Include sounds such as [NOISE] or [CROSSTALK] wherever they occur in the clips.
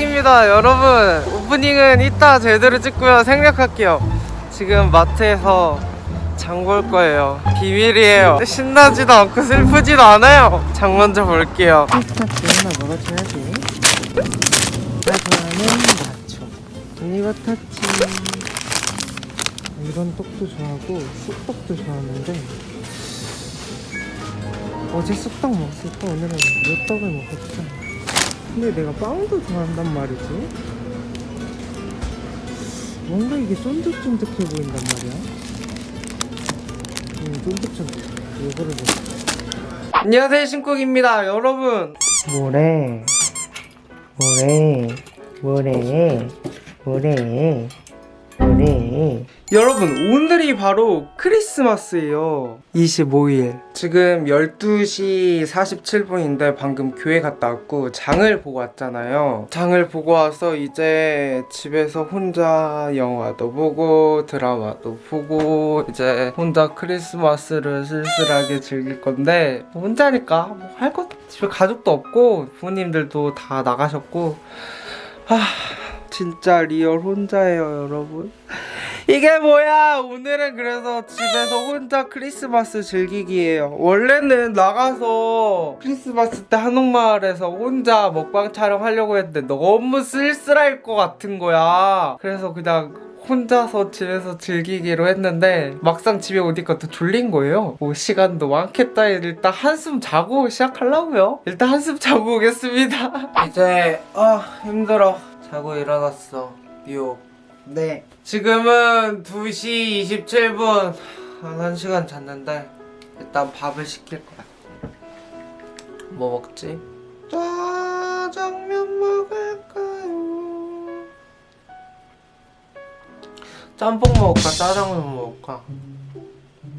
신곡입니다 여러분. 오프닝은 이따 제대로 찍고요. 생략할게요. 지금 마트에서 장볼 거예요. 비밀이에요. 신나지도 않고 슬프지도 않아요. 장 먼저 볼게요. [LAUGHS] 피스타치 하나 먹어줘야지. 나 좋아하는 나초. 이거 타치. 이런 떡도 좋아하고 쑥떡도 좋아하는데 어제 쑥떡 먹었을까 오늘은 이 떡을 먹었죠 근데 내가 빵도 좋아한단 말이지. 뭔가 이게 쫀득쫀득해 보인단 말이야. 음 쫀득쫀득. 이거를 먹어. 안녕하세요 신쿡입니다. 여러분. 뭐래? 뭐래? 뭐래? 뭐래 뭐래 여러분 오늘이 바로 크리스마스예요. 25일. 지금 12시 47분인데 방금 교회 갔다 왔고 장을 보고 왔잖아요. 장을 보고 와서 이제 집에서 혼자 영화도 보고 드라마도 보고 이제 혼자 크리스마스를 쓸쓸하게 즐길 건데 뭐 혼자니까 뭐 할 것 집에 가족도 없고 부모님들도 다 나가셨고. 아 진짜 real 혼자예요 여러분 이게 뭐야? 오늘은 그래서 집에서 혼자 크리스마스 즐기기예요. 원래는 나가서 크리스마스 때 한옥마을에서 혼자 먹방 촬영하려고 했는데 너무 쓸쓸할 것 같은 거야. 그래서 그냥 혼자서 집에서 즐기기로 했는데 막상 집에 오니까 또 졸린 거예요. 뭐 시간도 많겠다. 일단 한숨 자고 시작하려고요. 일단 한숨 자고 오겠습니다. [LAUGHS] 이제 아 힘들어. 자고 일어났어. 미호 네 지금은 2시 27분 한 1시간 잤는데 일단 밥을 시킬 거야 뭐 먹지? 짜장면 먹을까요? 짬뽕 먹을까? 짜장면 먹을까?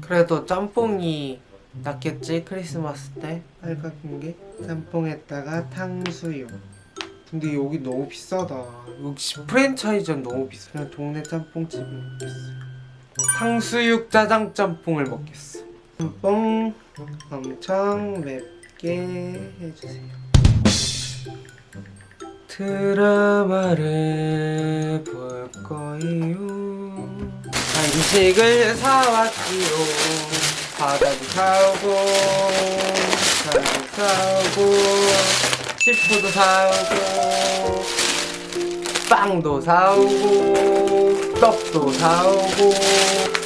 그래도 짬뽕이 낫겠지? 크리스마스 때 빨간 게 짬뽕에다가 탕수육 근데 여기 너무 비싸다. 역시 프랜차이즈는 너무 비싸. 그냥 동네 짬뽕집을 먹겠어요 탕수육 짜장 짬뽕을 먹겠어. 짬뽕 엄청 맵게 해주세요. 드라마를 볼 거예요. 간식을 사왔지요. 바다도 사오고 차도 사오고 치프도 사오고 빵도 사오고 떡도 사오고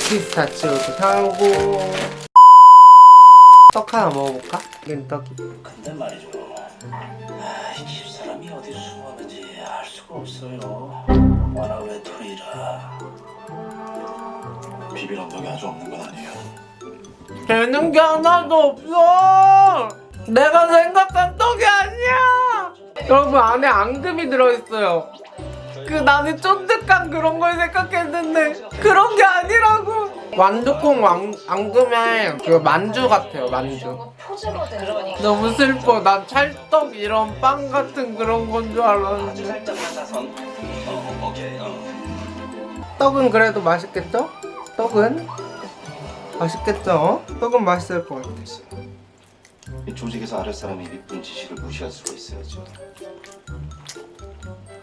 피스타치오도 사오고 떡 하나 먹어볼까? 이 떡이 근데 말이죠. 아, 이 집사람이 어디서 숨었는지 알 수가 없어요. 워낙 외톨이라. 비빌 언덕이 아주 없는 건 아니에요. 되는 게 하나도 없어 내가 생각한 떡이 아니야 여러분 안에 앙금이 들어있어요 그 나는 쫀득한 그런 걸 생각했는데 그런 게 아니라고 완두콩 왕, 앙금에 그 만주 같아요 만주. 너무 슬퍼 난 찰떡 이런 빵 같은 그런 건 줄 알았는데. 어. 어. 떡은 그래도 맛있겠죠? 떡은? 맛있겠죠? 떡은 맛있을 것 같아 이 조직에서 아랫사람이 밑분 지시를 무시할 수가 있어야죠.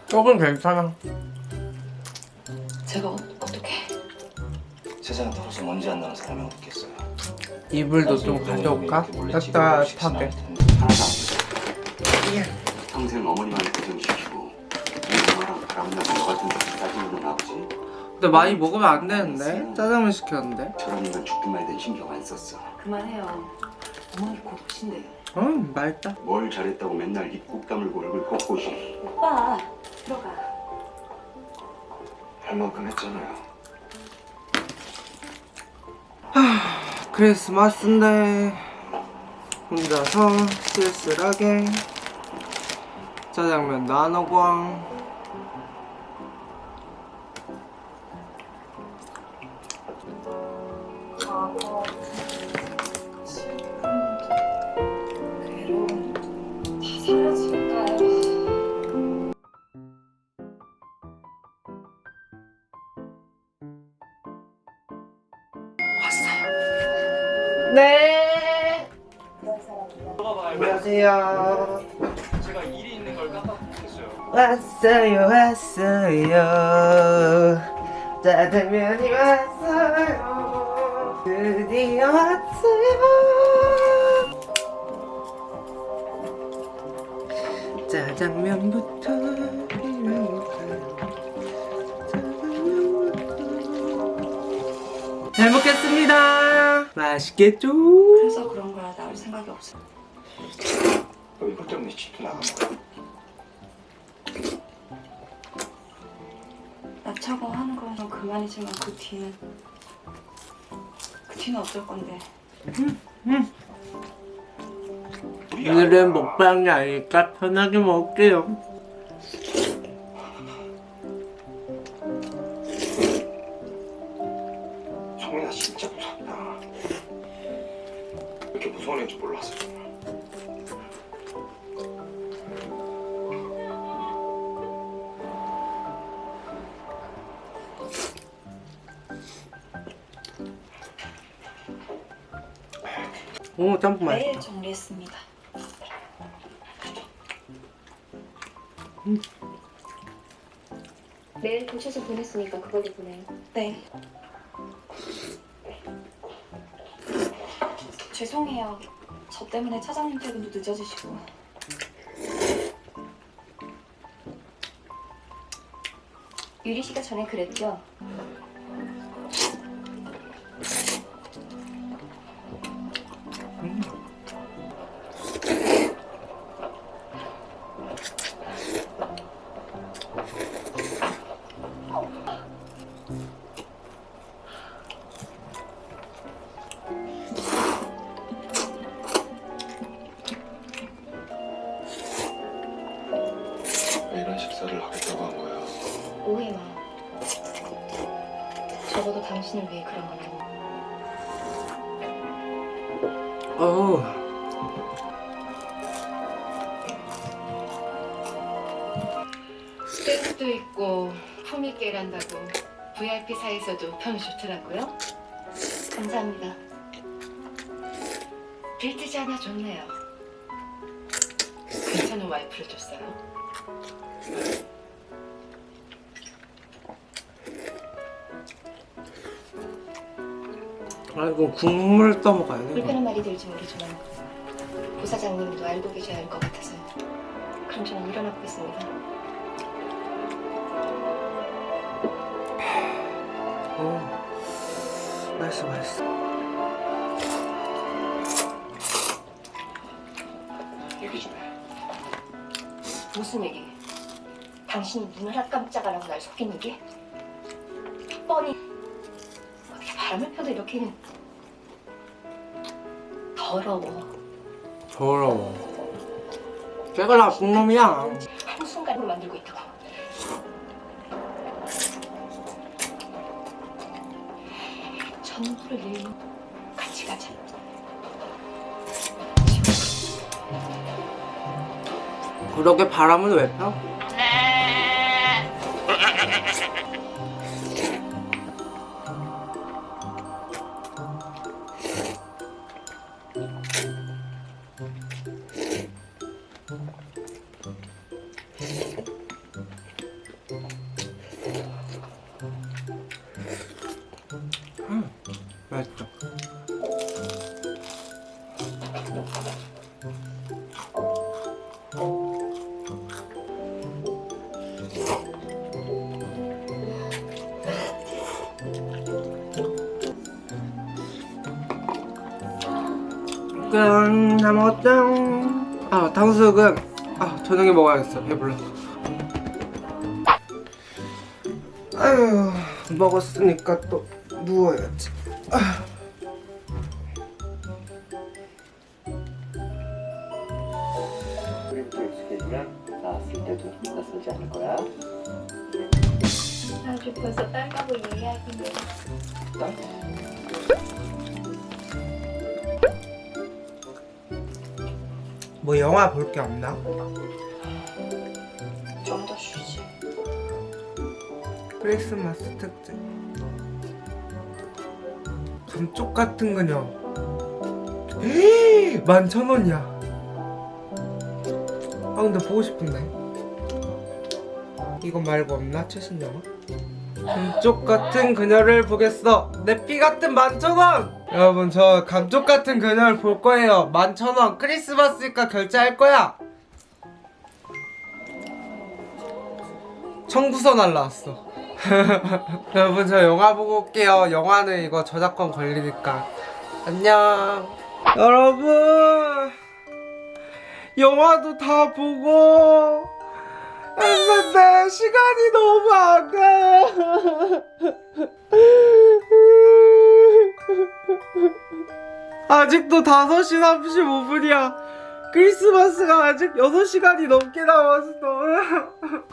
떡은 괜찮아 제가 어, 어떻게? 세상에 털어서 먼지 안 나는 사람이 어딨겠어요. 이불도 좀 가져올까? 따뜻하게 예. 평생 어머니만 고생시키고 엄마랑 바람나는 너 같은 놈 따지는 아버지 근데 많이 먹으면 안 되는데? 짜장면 시켰는데? 저런 인간 죽기만 해도 신경 안 썼어 그만해요. 어머니 곧 오신대요. 음 맛있다. 뭘 잘했다고 맨날 입꾹 다물고 얼굴 꺾고 시 오빠 들어가. 할 만큼 했잖아요. 크리스마스인데 혼자서 쓸쓸하게. 짜장면도 안오 안녕하세요 제가 일이 있는 걸 깜빡했어요. 왔어요 왔어요 짜장면이 왔어요 드디어 왔어요? 짜장면부터 잘 먹겠습니다 맛있겠죠? 그래서 그런 거야. 나올 생각이 없어. 너 이것 때문에 집도 나간 거야? 나차고 하는 건좀 그만이지만 그 뒤는 그 뒤는 어쩔 건데. 오늘은 먹방이 아니니까 편하게 먹을게요 성민아 진짜 무섭다 이렇게 무서운 애인 줄 몰랐어 오 짬뽕 맛있다 매일 정리했습니다. 내일 도시에서 보냈으니까 그걸로 보내요. 네. 죄송해요. 저 때문에 차장님 퇴근도 늦어지시고. 유리 씨가 전에 그랬죠. 당신을 위해 그런 거라고. 어우 스테이크도 있고 품있게 일한다고 VIP 사에서도 평이 좋더라고요. 감사합니다. 빌트지 않아 좋네요. 괜찮은 와이프를 줬어요. 아 이거 국물 떠먹어야 돼 불편한 말이 들지 모르지만 부사장님도 알고 계셔야 할 것 같아서요. 그럼 저는 일어나 보겠습니다. 어 맛있어 맛있어 얘기 좀 해 무슨 얘기? 당신이 눈을 한 깜짝 안 하고 날 속인 얘기? 뻔히 어떻게 바람을 펴도 이렇게는 더러워. 더러워 걔가 나쁜 놈이야 한순간으로 만들고 있다고. 전부를 잃는 같이 가자. 그렇게 바람은 왜 펴? 맛있죠? 짠, 다 먹었다. 아, 탕수육은 아, 저녁에 먹어야겠어. 배불러. 아유, 먹었으니까 또 누워야지. 아. 우리부터 익숙해지면 나왔을 때도 낯설지 않을 거야 아주 벌써 딸까고 이해하기는. 뭐 영화 볼 게 없나? 좀 더 쉬지. 크리스마스 특집. 감쪽 같은 그녀. 만 천 원이야. 아 근데 보고 싶은데. 이거 말고 없나? 최신 영화? 감쪽 같은 그녀를 보겠어. 내 피 같은 만천원! 여러분, 저 감쪽 같은 그녀를 볼 거예요. 만천원. 크리스마스니까 결제할 거야. 청구서 날라왔어. [LAUGHS] 여러분, 저 영화 보고 올게요. 영화는 이거 저작권 걸리니까. 안녕. 여러분, 영화도 다 보고, 했는데 시간이 너무 안 가요. [LAUGHS] 아직도 5시 35분이야. 크리스마스가 아직 6시간이 넘게 남았어.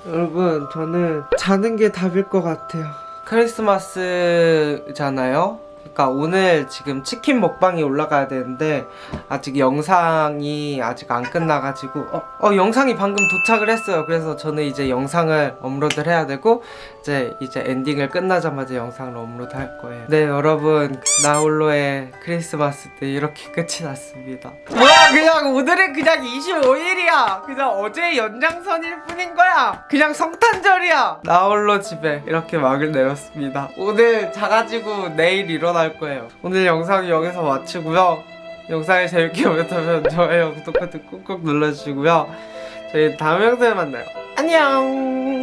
[LAUGHS] 여러분, 저는 자는 게 답일 것 같아요. 크리스마스잖아요? 그러니까 오늘 지금 치킨 먹방이 올라가야 되는데 아직 영상이 아직 안 끝나가지고 어, 어 영상이 방금 도착을 했어요. 그래서 저는 이제 영상을 업로드를 해야 되고 이제 이제 엔딩을 끝나자마자 영상을 업로드 할 거예요. 네 여러분 나홀로의 크리스마스 때 이렇게 끝이 났습니다. 뭐야 그냥 오늘은 그냥 25일이야. 그냥 어제 연장선일 뿐인 거야. 그냥 성탄절이야. 나홀로 집에 이렇게 막을 내렸습니다. 오늘 자가지고 내일 일어 날 거예요. 오늘 영상 여기서 마치고요. 영상이 재밌게 보셨다면 좋아요, 구독 버튼 꾹꾹 눌러주시고요. 저희 다음 영상에 만나요. 안녕.